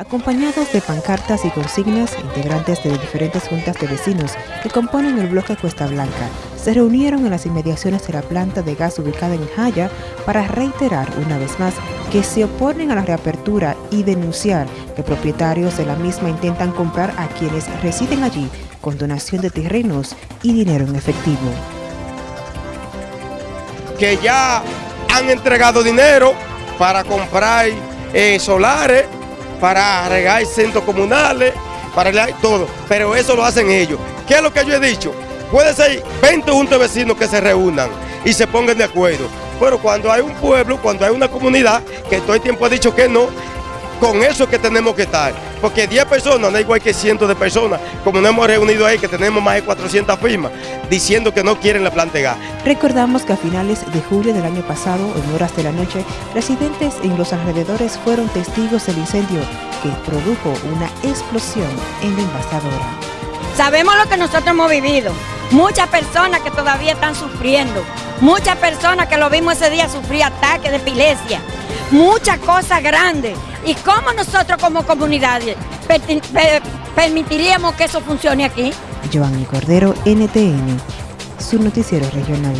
Acompañados de pancartas y consignas, integrantes de diferentes juntas de vecinos que componen el bloque Cuesta Blanca se reunieron en las inmediaciones de la planta de gas ubicada en Jaya para reiterar una vez más que se oponen a la reapertura y denunciar que propietarios de la misma intentan comprar a quienes residen allí con donación de terrenos y dinero en efectivo. Que ya han entregado dinero para comprar eh, solares, para regar centros comunales, para regar todo, pero eso lo hacen ellos. ¿Qué es lo que yo he dicho? Puede ser 20 juntos de vecinos que se reúnan y se pongan de acuerdo, pero cuando hay un pueblo, cuando hay una comunidad, que todo el tiempo ha dicho que no, con eso que tenemos que estar. Porque 10 personas no es igual que cientos de personas, como nos hemos reunido ahí, que tenemos más de 400 firmas, diciendo que no quieren la planta de gas. Recordamos que a finales de julio del año pasado, en horas de la noche, residentes en los alrededores fueron testigos del incendio que produjo una explosión en la envasadora. Sabemos lo que nosotros hemos vivido. Muchas personas que todavía están sufriendo. Muchas personas que lo vimos ese día sufrir ataques de epilepsia. Muchas cosas grandes. ¿Y cómo nosotros como comunidad permitiríamos que eso funcione aquí? Giovanni Cordero, NTN, su noticiero regional.